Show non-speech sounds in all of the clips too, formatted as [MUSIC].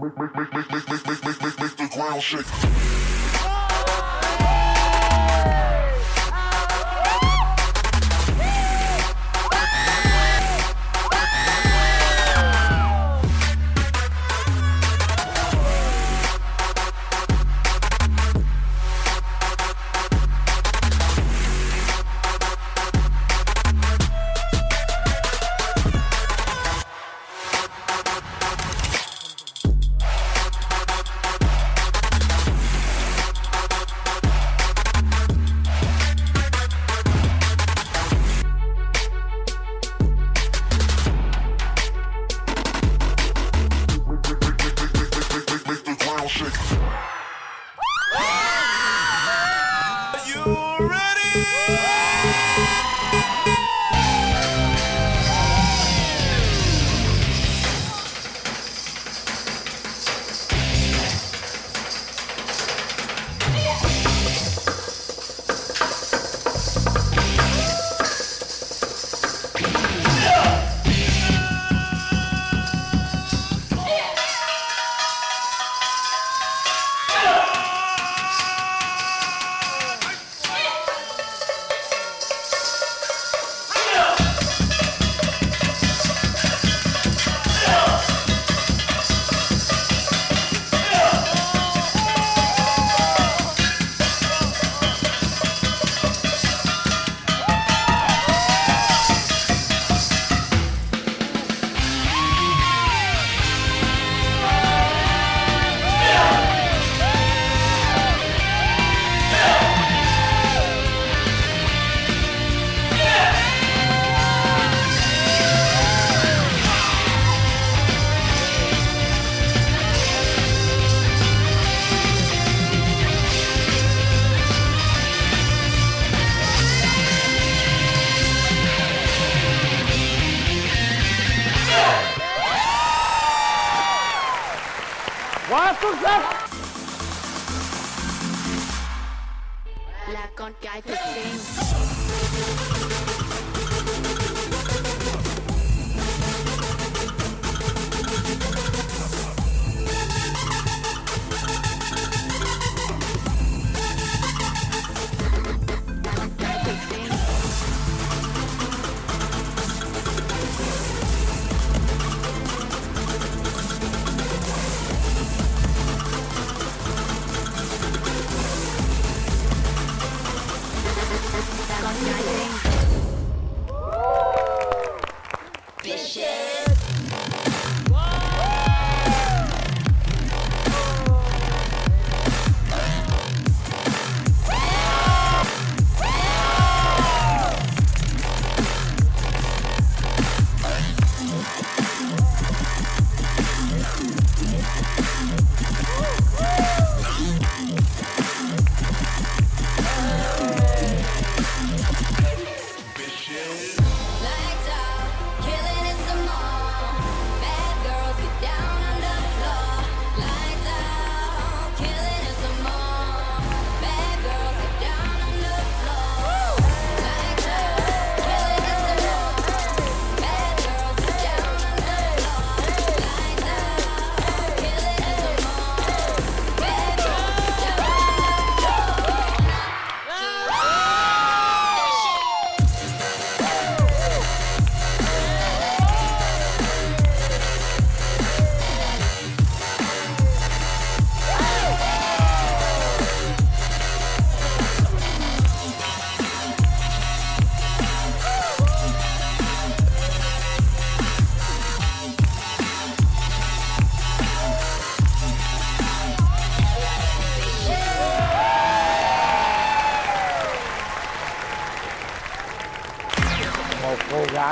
make, make, make, make, make, make, make, make, make the ground shake.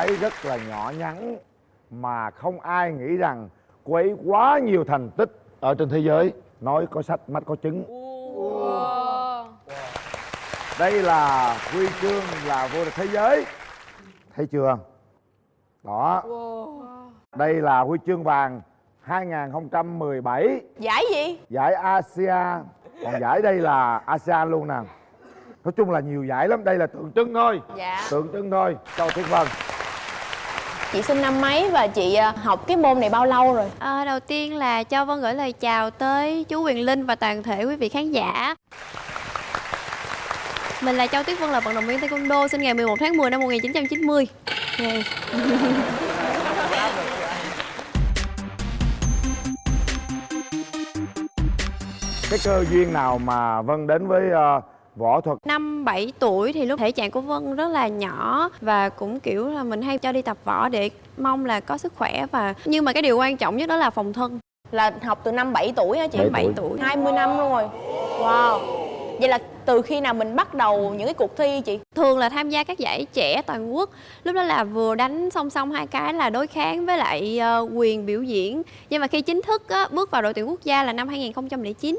Gái rất là nhỏ nhắn mà không ai nghĩ rằng cô ấy quá nhiều thành tích ở trên thế giới. Nói có sách mắt có chứng đây là huy chương là vô địch thế giới. Thấy chưa? Đó. Đây là huy chương vàng 2017 Giải gì? giải ASEAN còn giải đây là ASEAN luôn nè. Nói chung là nhiều giải lắm. Đây là tượng trưng thôi. Dạ. Tượng trưng thôi. Châu thiên vân Chị sinh năm mấy và chị à, học cái môn này bao lâu rồi? À, đầu tiên là cho Vân gửi lời chào tới chú Quyền Linh và toàn thể quý vị khán giả. Mình là Châu Tuyết Vân là vận động viên Taekwondo sinh ngày 11 tháng 10 năm 1990. Okay. cái cơ duyên nào mà vân đến với ờ, võ thuật Năm 7 tuổi thì lúc thể trạng của Vân rất là nhỏ và cũng kiểu là mình hay cho đi tập võ để mong là có sức khỏe và nhưng mà cái điều quan trọng nhất đó là phòng thân. Là học từ năm 7 tuổi hả chị? Bảy 7 tuổi. tuổi. 20 năm luôn rồi. Wow. Vậy là từ khi nào mình bắt đầu những cái cuộc thi chị? thường là tham gia các giải trẻ toàn quốc lúc đó là vừa đánh song song hai cái là đối kháng với lại ờ, quyền biểu diễn nhưng mà khi chính thức á, bước vào đội tuyển quốc gia là năm 2009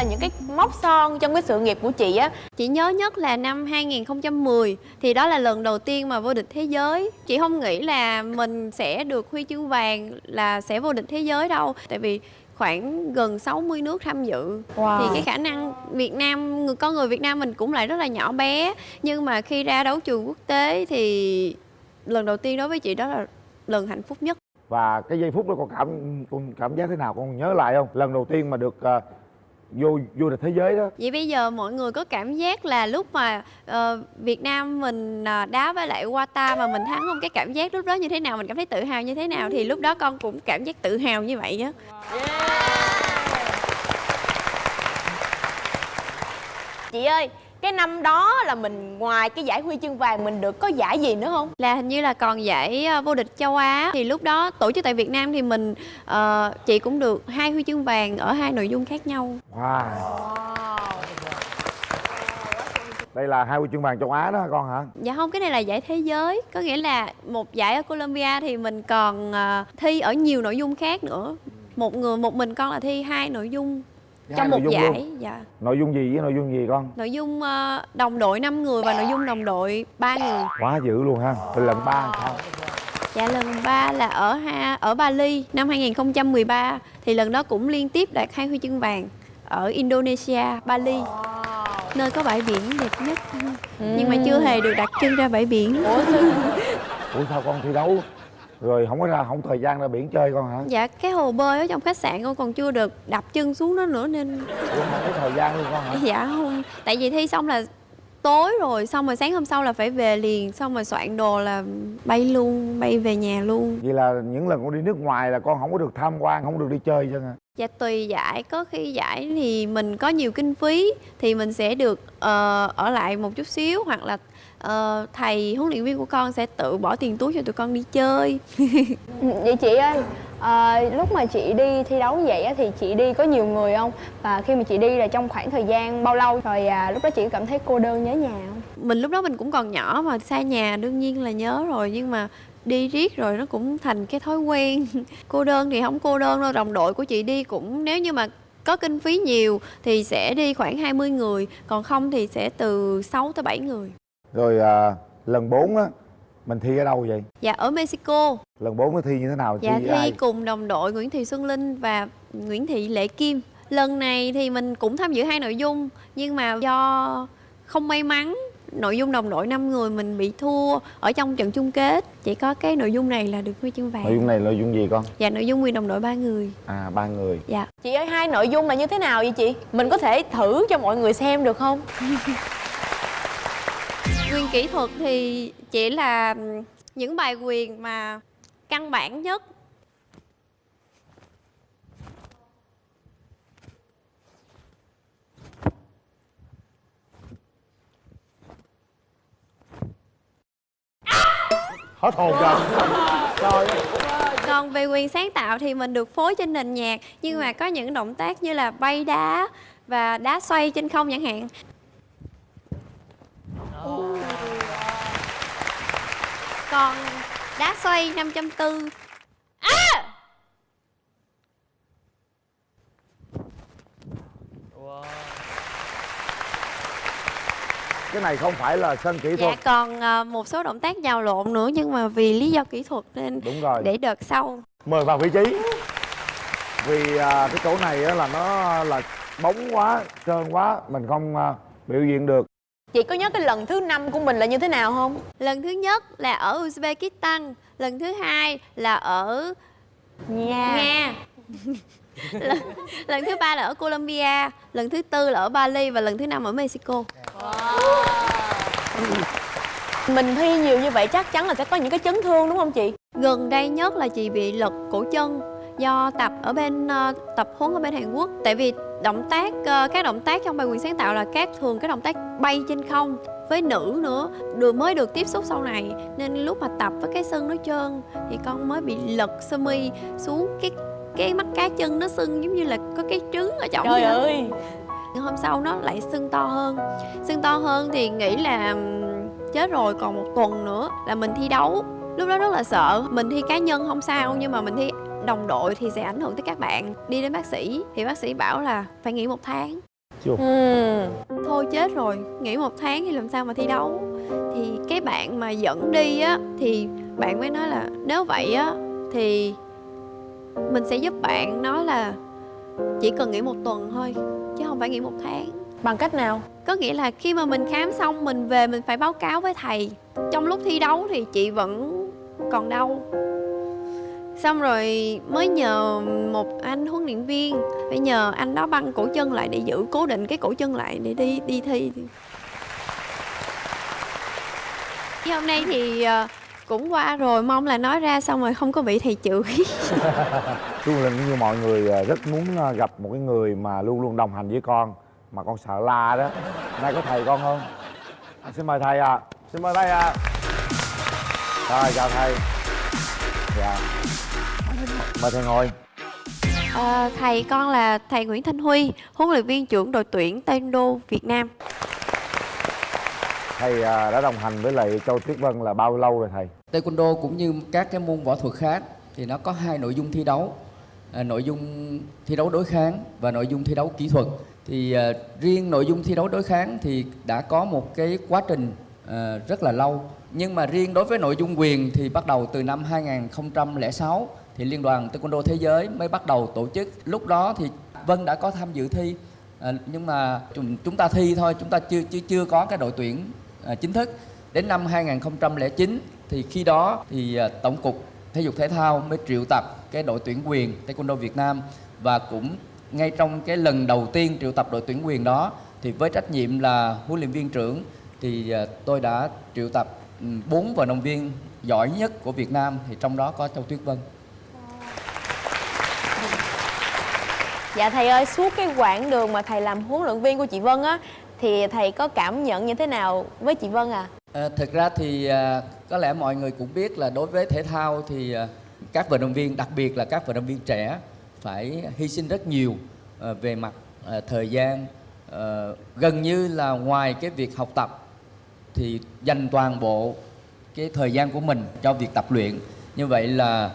Là những cái mốc son trong cái sự nghiệp của chị á. Chị nhớ nhất là năm 2010 thì đó là lần đầu tiên mà vô địch thế giới. Chị không nghĩ là mình sẽ được huy chương vàng là sẽ vô địch thế giới đâu tại vì khoảng gần 60 nước tham dự. Wow. thì cái khả năng Việt Nam người con người Việt Nam mình cũng lại rất là nhỏ bé. Nhưng mà khi ra đấu trường quốc tế thì lần đầu tiên đối với chị đó là lần hạnh phúc nhất. Và cái giây phút đó con cảm con cảm giác thế nào? Con nhớ lại không? Lần đầu tiên mà được ờ, vô vô địch thế giới đó. Vậy bây giờ mọi người có cảm giác là lúc mà ờ, Việt Nam mình ờ, đá với lại Qatar mà mình thắng không? Cái cảm giác lúc đó như thế nào? Mình cảm thấy tự hào như thế nào? Thì lúc đó con cũng cảm giác tự hào như vậy á. Chị ơi, cái năm đó là mình ngoài cái giải huy chương vàng mình được có giải gì nữa không? là hình như là còn giải ờ, vô địch châu Á. Thì lúc đó tổ chức tại Việt Nam thì mình ờ, chị cũng được hai huy chương vàng ở hai nội dung khác nhau. Wow. Đây là hai huy chương vàng châu Á đó con hả? Dạ không, cái này là giải thế giới. Có nghĩa là một giải ở Colombia thì mình còn ờ, thi ở nhiều nội dung khác nữa. Một người, một mình con là thi hai nội dung trong nội một giải luôn. dạ. nội dung gì với nội dung gì con? Nội dung ờ, đồng đội 5 người và nội dung đồng đội 3 người. Quá dữ luôn ha. Từ lần ba sao? Dạ lần 3 là ở ha, ở Bali năm 2013 Thì lần đó cũng liên tiếp đạt hai huy chương vàng Ở Indonesia, Bali. Nơi có bãi biển đẹp nhất. Nhưng mà chưa hề được đặt chân ra bãi biển. Ủa sao? ủa sao con thi đấu rồi không có ra không thời gian ra biển chơi con hả? Dạ cái hồ bơi ở trong khách sạn con còn chưa được đập chân xuống đó nữa nên ủa không có thời gian luôn con hả? Dạ không Tại vì thi xong là tối rồi Xong rồi sáng hôm sau là phải về liền Xong rồi soạn đồ là bay luôn Bay về nhà luôn. Vậy là những lần con đi nước ngoài là con không có được tham quan không được đi chơi chứ hả? Dạ tùy giải. Có khi giải thì mình có nhiều kinh phí Thì mình sẽ được ờ, ở lại một chút xíu Hoặc là ờ, thầy huấn luyện viên của con sẽ tự bỏ tiền túi cho tụi con đi chơi [LAUGHS] Vậy chị ơi, ờ, lúc mà chị đi thi đấu như vậy á, thì chị đi có nhiều người không? Và khi mà chị đi là trong khoảng thời gian bao lâu? Rồi à, lúc đó chị cảm thấy cô đơn nhớ nhà không? Mình lúc đó mình cũng còn nhỏ mà xa nhà đương nhiên là nhớ rồi Nhưng mà đi riết rồi nó cũng thành cái thói quen [LAUGHS] cô đơn thì không cô đơn đâu đồng đội của chị đi cũng nếu như mà có kinh phí nhiều thì sẽ đi khoảng 20 người còn không thì sẽ từ 6 tới 7 người rồi à, lần 4 á mình thi ở đâu vậy? Dạ ở Mexico. Lần 4 nó thi như thế nào? Dạ thi ai? cùng đồng đội Nguyễn Thị Xuân Linh và Nguyễn Thị Lệ Kim. Lần này thì mình cũng tham dự hai nội dung nhưng mà do không may mắn nội dung đồng đội 5 người mình bị thua ở trong trận chung kết. Chỉ có cái nội dung này là được huy chương vàng. Nội dung này là nội dung gì con? Dạ nội dung quyền đồng đội ba người. À ba người. Dạ. Chị ơi, hai nội dung là như thế nào vậy chị? Mình có thể thử cho mọi người xem được không? [LAUGHS] Quyền kỹ thuật thì chỉ là những bài quyền mà căn bản nhất. Hết hồn rồi. Rồi Còn về quyền sáng tạo thì mình được phối trên nền nhạc Nhưng mà có những động tác như là bay đá và đá xoay trên không chẳng hạn Còn đá xoay 540 cái này không phải là sân kỹ Dạ thuật. còn à, một số động tác nhào lộn nữa nhưng mà vì lý do kỹ thuật nên đúng rồi. để đợt sau. Mời vào vị trí. Vì à, cái chỗ này á, là nó là bóng quá trơn quá mình không à, biểu diễn được chị có nhớ cái lần thứ năm của mình là như thế nào không? Lần thứ nhất là ở Uzbekistan lần thứ hai là ở Nha. Nga [LAUGHS] lần, lần thứ ba là ở Colombia lần thứ tư là ở Bali và lần thứ năm ở Mexico. Mình thi nhiều như vậy chắc chắn là sẽ có những cái chấn thương đúng không chị? Gần đây nhất là chị bị lật cổ chân do tập ở bên ờ, tập huấn ở bên Hàn Quốc. Tại vì động tác ờ, các động tác trong bài quyền sáng tạo là các thường cái động tác bay trên không với nữ nữa được mới được tiếp xúc sau này. Nên lúc mà tập với cái sưng nó trơn thì con mới bị lật sơ mi xuống cái cái mắt cá chân nó sưng giống như là có cái trứng ở trong trời ơi! Hôm sau nó lại sưng to hơn. Sưng to hơn thì nghĩ là chết rồi còn một tuần nữa là mình thi đấu. Lúc đó rất là sợ. Mình thi cá nhân không sao nhưng mà mình thi đồng đội thì sẽ ảnh hưởng tới các bạn. Đi đến bác sĩ thì bác sĩ bảo là phải nghỉ một tháng. Ừ. thôi chết rồi nghỉ một tháng thì làm sao mà thi đấu? Thì cái bạn mà dẫn đi á thì bạn mới nói là nếu vậy á thì mình sẽ giúp bạn nói là chỉ cần nghỉ một tuần thôi chứ không phải nghỉ một tháng. Bằng cách nào? Có nghĩa là khi mà mình khám xong mình về mình phải báo cáo với thầy. Trong lúc thi đấu thì chị vẫn còn đau xong rồi mới nhờ một anh huấn luyện viên phải nhờ anh đó băng cổ chân lại để giữ cố định cái cổ chân lại để đi đi thi. Chứ hôm nay thì ờ, cũng qua rồi mong là nói ra xong rồi không có bị thầy chửi. [LAUGHS] Luôn là như mọi người ờ, rất muốn ờ, gặp một cái người mà luôn luôn đồng hành với con mà con sợ la đó. Nay có thầy con không? À, xin mời thầy ạ. Xin mời thầy ạ. Rồi chào thầy dạ. Mời thầy ngồi. Ờ, thầy con là thầy Nguyễn Thanh Huy huấn luyện viên trưởng đội tuyển Taekwondo Việt Nam. Thầy à, đã đồng hành với lại Châu Tuyết Vân là bao lâu rồi thầy? Taekwondo cũng như các cái môn võ thuật khác thì nó có hai nội dung thi đấu. À, nội dung thi đấu đối kháng và nội dung thi đấu kỹ thuật. Thì à, riêng nội dung thi đấu đối kháng thì đã có một cái quá trình Ờ, rất là lâu. Nhưng mà riêng đối với nội dung quyền thì bắt đầu từ năm 2006 thì liên đoàn Taekwondo thế giới mới bắt đầu tổ chức. Lúc đó thì Vân đã có tham dự thi à, nhưng mà chúng, chúng ta thi thôi chúng ta chưa chưa chưa có cái đội tuyển à, chính thức. Đến năm 2009 thì khi đó thì à, tổng cục thể dục thể thao mới triệu tập cái đội tuyển quyền taekwondo Việt Nam và cũng ngay trong cái lần đầu tiên triệu tập đội tuyển quyền đó thì với trách nhiệm là huấn luyện viên trưởng thì à, tôi đã triệu tập ừ, bốn vận động viên giỏi nhất của Việt Nam thì trong đó có Châu Tuyết Vân. dạ thầy ơi suốt cái quãng đường mà thầy làm huấn luyện viên của chị Vân á thì thầy có cảm nhận như thế nào với chị Vân à À, thực ra thì à, có lẽ mọi người cũng biết là đối với thể thao thì à, các vận động viên đặc biệt là các vận động viên trẻ phải hy sinh rất nhiều à, về mặt à, thời gian à, gần như là ngoài cái việc học tập thì dành toàn bộ cái thời gian của mình cho việc tập luyện. Như vậy là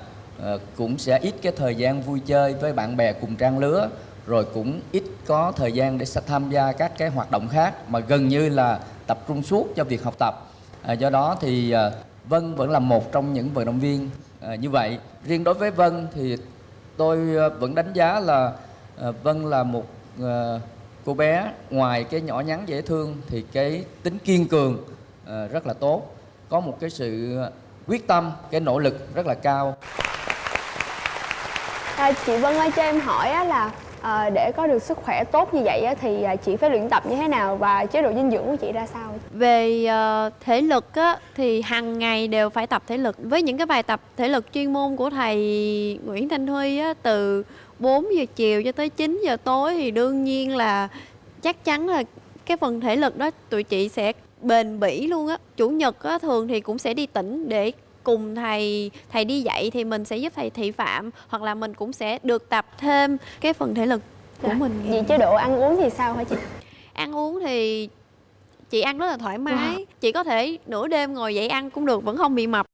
uh, cũng sẽ ít cái thời gian vui chơi với bạn bè cùng trang lứa rồi cũng ít có thời gian để tham gia các cái hoạt động khác mà gần như là tập trung suốt cho việc học tập. À, do đó thì uh, Vân vẫn là một trong những vận động viên ờ, như vậy. Riêng đối với Vân thì tôi uh, vẫn đánh giá là uh, Vân là một uh, cô bé ngoài cái nhỏ nhắn dễ thương thì cái tính kiên cường ờ, rất là tốt. Có một cái sự quyết tâm cái nỗ lực rất là cao. À, chị Vân ơi cho em hỏi á là à, để có được sức khỏe tốt như vậy á, thì à, chị phải luyện tập như thế nào và chế độ dinh dưỡng của chị ra sao? về ờ, thể lực á, thì hàng ngày đều phải tập thể lực. Với những cái bài tập thể lực chuyên môn của thầy Nguyễn Thanh Huy á, từ 4 giờ chiều cho tới 9 giờ tối thì đương nhiên là chắc chắn là cái phần thể lực đó tụi chị sẽ bền bỉ luôn á. Chủ nhật á, thường thì cũng sẽ đi tỉnh để cùng thầy thầy đi dạy thì mình sẽ giúp thầy thị phạm hoặc là mình cũng sẽ được tập thêm cái phần thể lực của mình. Vậy chế độ ăn uống thì sao hả chị? ăn uống thì chị ăn rất là thoải mái. Chị có thể nửa đêm ngồi dậy ăn cũng được vẫn không bị mập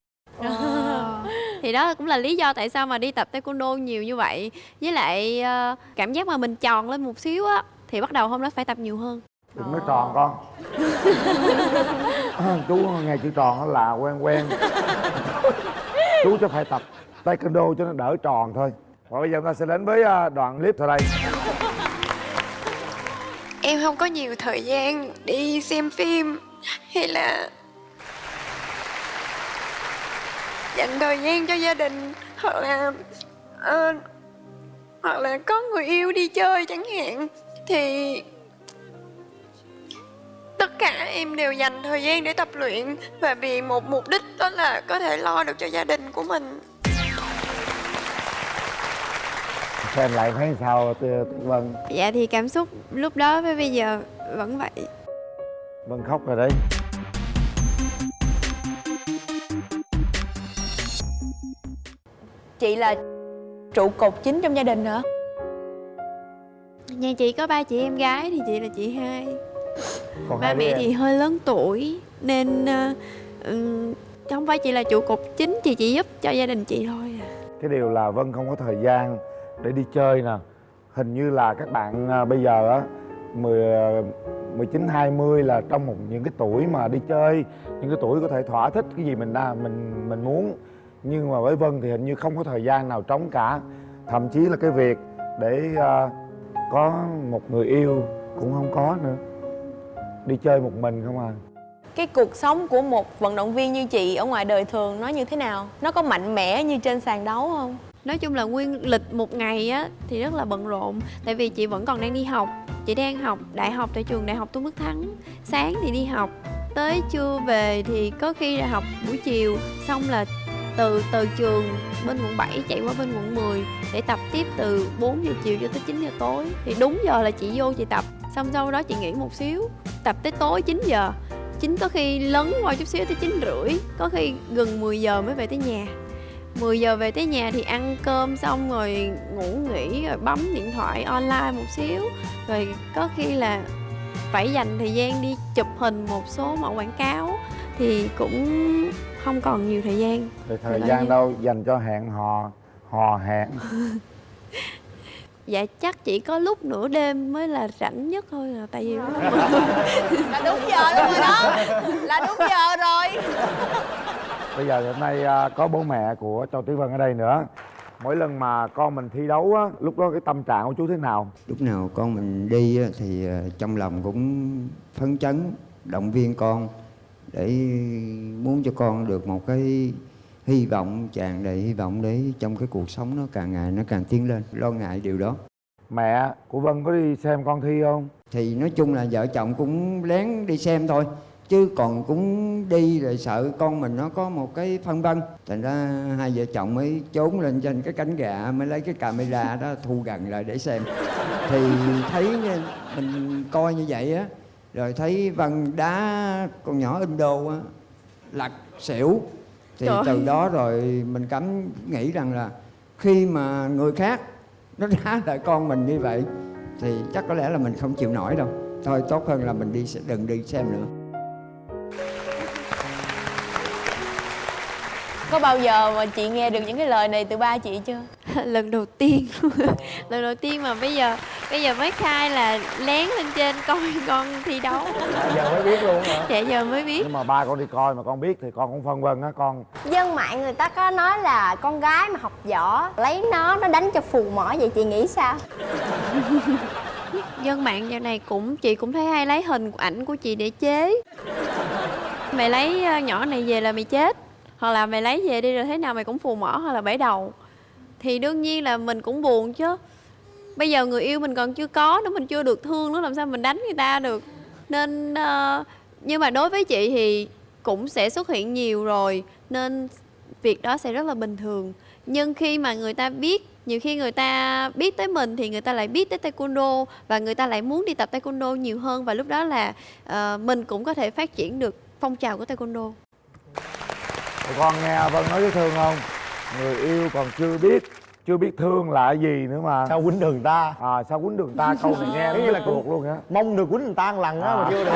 thì đó cũng là lý do tại sao mà đi tập taekwondo nhiều như vậy. Với lại ờ, cảm giác mà mình tròn lên một xíu á thì bắt đầu hôm đó phải tập nhiều hơn. Đừng nói tròn con. [LAUGHS] [LAUGHS] Chú nghe chữ tròn nó là quen quen. Chú cho phải tập taekwondo cho nó đỡ tròn thôi. Và bây giờ chúng ta sẽ đến với à, đoạn clip sau đây. Em không có nhiều thời gian đi xem phim. Hay là dành thời gian cho gia đình hoặc là ờ, hoặc là có người yêu đi chơi chẳng hạn thì tất cả em đều dành thời gian để tập luyện và vì một mục đích đó là có thể lo được cho gia đình của mình. Xem lại thấy sao Tư Tư Vân? Dạ thì cảm xúc lúc đó với bây giờ vẫn vậy. Vân khóc rồi đấy chị là trụ cột chính trong gia đình hả? Nhà chị có ba chị em gái thì chị là chị hai. Còn ba hai mẹ em. thì hơi lớn tuổi nên ờ, ừm, không phải chị là trụ cột chính chị chỉ giúp cho gia đình chị thôi à. Cái điều là Vân không có thời gian để đi chơi nè. Hình như là các bạn à, bây giờ á 10 19 20 là trong một những cái tuổi mà đi chơi những cái tuổi có thể thỏa thích cái gì mình đa mình mình muốn nhưng mà với Vân thì hình như không có thời gian nào trống cả. Thậm chí là cái việc để à, có một người yêu cũng không có nữa. Đi chơi một mình không à. Cái cuộc sống của một vận động viên như chị ở ngoài đời thường nó như thế nào? Nó có mạnh mẽ như trên sàn đấu không? Nói chung là nguyên lịch một ngày á thì rất là bận rộn. Tại vì chị vẫn còn đang đi học. Chị đang học đại học tại trường đại học tôn đức thắng. Sáng thì đi học tới trưa về thì có khi là học buổi chiều. Xong là từ từ trường bên quận 7 chạy qua bên quận 10 để tập tiếp từ 4 giờ chiều cho tới 9 giờ tối. Thì đúng giờ là chị vô chị tập, xong sau đó chị nghỉ một xíu, tập tới tối 9 giờ. Chín có khi lấn qua chút xíu tới chín rưỡi, có khi gần 10 giờ mới về tới nhà. 10 giờ về tới nhà thì ăn cơm xong rồi ngủ nghỉ, rồi bấm điện thoại online một xíu. Rồi có khi là phải dành thời gian đi chụp hình một số mẫu quảng cáo. Thì cũng không còn nhiều thời gian. Thì thời Là gian như- đâu dành cho hẹn hò hò hẹn. [LAUGHS] Dạ chắc chỉ có lúc nửa đêm mới là rảnh nhất thôi là tại vì là đúng giờ luôn rồi đó. Là đúng giờ rồi. [LAUGHS] Bây giờ hôm nay à, có bố mẹ của Châu Tuyết Vân ở đây nữa. Mỗi lần mà con mình thi đấu á, lúc đó cái tâm trạng của chú thế nào? lúc nào con mình đi á, thì ờ, trong lòng cũng phấn chấn động viên con để muốn cho con được một cái hy vọng tràn đầy hy vọng để trong cái cuộc sống nó càng ngày nó càng tiến lên. Lo ngại điều đó. Mẹ của Vân có đi xem con thi không? thì nói chung là vợ chồng cũng lén đi xem thôi chứ còn cũng đi rồi sợ con mình nó có một cái phân vân. Thành ra hai vợ chồng mới trốn lên trên cái cánh gà mới lấy cái camera đó thu gần lại để xem. Thì thấy mình coi như vậy á rồi thấy vân đá con nhỏ Indo á lật xỉu. Thì Trời. từ ơi. đó rồi mình cảm nghĩ rằng là khi mà người khác nó đá [LAUGHS] lại con mình như vậy thì chắc có lẽ là mình không chịu nổi đâu. Thôi tốt hơn là mình đi đừng đi xem nữa có bao giờ mà chị nghe được những cái lời này từ ba chị chưa? [LAUGHS] Lần đầu tiên. [LAUGHS] Lần đầu tiên mà bây giờ bây giờ mới khai là lén lên trên coi [LAUGHS] con thi đấu. Giờ mới biết luôn hả? dạ giờ mới biết. Nhưng mà ba con đi coi mà con biết thì con cũng phân vân á con. Dân mạng người ta có nói là con gái mà học võ lấy nó nó đánh cho phù mỏ vậy chị nghĩ sao? Dân mạng giờ này cũng chị cũng thấy hay lấy hình ảnh của chị để chế. Mày lấy ờ, nhỏ này về là mày chết hoặc là mày lấy về đi rồi thế nào mày cũng phù mỏ hoặc là bể đầu. Thì đương nhiên là mình cũng buồn chứ. Bây giờ người yêu mình còn chưa có nữa mình chưa được thương nữa làm sao mình đánh người ta được? Nên uh, nhưng mà đối với chị thì cũng sẽ xuất hiện nhiều rồi nên việc đó sẽ rất là bình thường. Nhưng khi mà người ta biết nhiều khi người ta biết tới mình thì người ta lại biết tới taekwondo và người ta lại muốn đi tập taekwondo nhiều hơn và lúc đó là uh, mình cũng có thể phát triển được phong trào của taekwondo. Tụi con nghe Vân nói với Thương không? Người yêu còn chưa biết chưa biết thương là gì nữa mà. Sao quýnh đường ta? À sao quýnh đường ta? Câu này nghe nó là cuộc luôn á. mong được quýnh người ta một lần á mà chưa được